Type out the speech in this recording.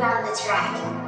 around the track.